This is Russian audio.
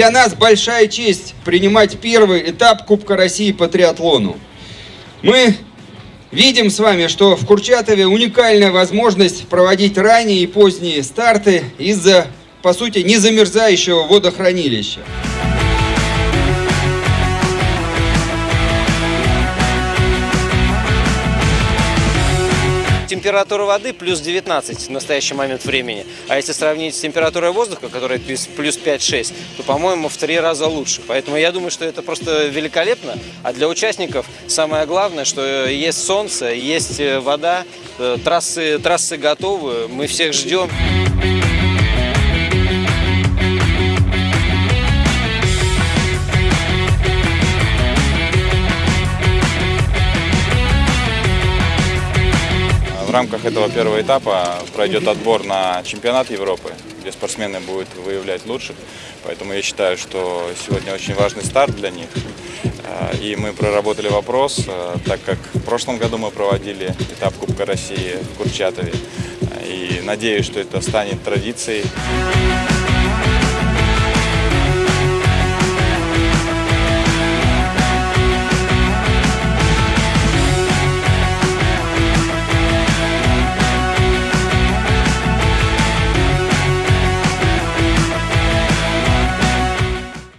Для нас большая честь принимать первый этап Кубка России по триатлону. Мы видим с вами, что в Курчатове уникальная возможность проводить ранние и поздние старты из-за, по сути, незамерзающего водохранилища. Температура воды плюс 19 в настоящий момент времени. А если сравнить с температурой воздуха, которая плюс 5-6, то, по-моему, в три раза лучше. Поэтому я думаю, что это просто великолепно. А для участников самое главное, что есть солнце, есть э, вода, э, трассы, трассы готовы, мы всех ждем. В рамках этого первого этапа пройдет отбор на чемпионат Европы, где спортсмены будут выявлять лучших. Поэтому я считаю, что сегодня очень важный старт для них. Э, и мы проработали вопрос, э, так как в прошлом году мы проводили этап Кубка России в Курчатове. И надеюсь, что это станет традицией.